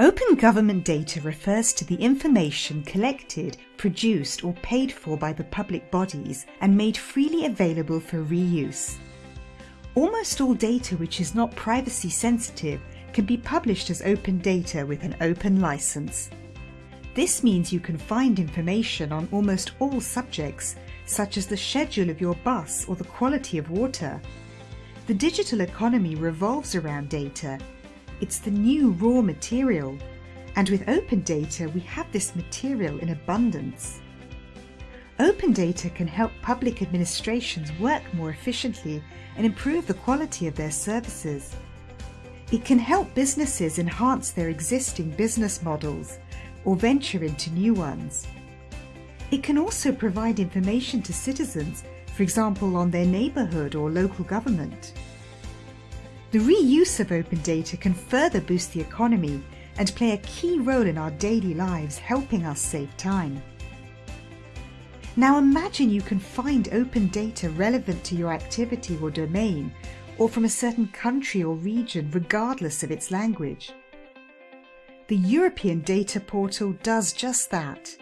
Open government data refers to the information collected, produced or paid for by the public bodies and made freely available for reuse. Almost all data which is not privacy sensitive can be published as open data with an open license. This means you can find information on almost all subjects, such as the schedule of your bus or the quality of water. The digital economy revolves around data. It's the new raw material. And with open data, we have this material in abundance. Open data can help public administrations work more efficiently and improve the quality of their services. It can help businesses enhance their existing business models or venture into new ones. It can also provide information to citizens, for example on their neighbourhood or local government. The reuse of open data can further boost the economy and play a key role in our daily lives, helping us save time. Now imagine you can find open data relevant to your activity or domain, or from a certain country or region regardless of its language. The European Data Portal does just that.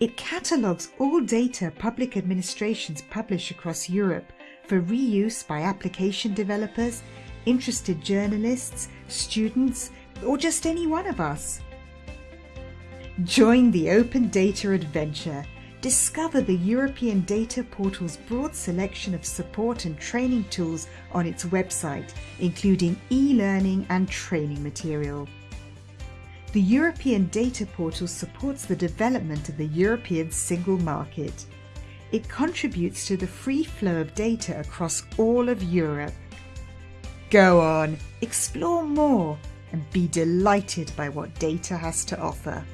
It catalogues all data public administrations publish across Europe for reuse by application developers, interested journalists, students, or just any one of us. Join the open data adventure. Discover the European Data Portal's broad selection of support and training tools on its website, including e-learning and training material. The European Data Portal supports the development of the European single market. It contributes to the free flow of data across all of Europe. Go on, explore more and be delighted by what data has to offer.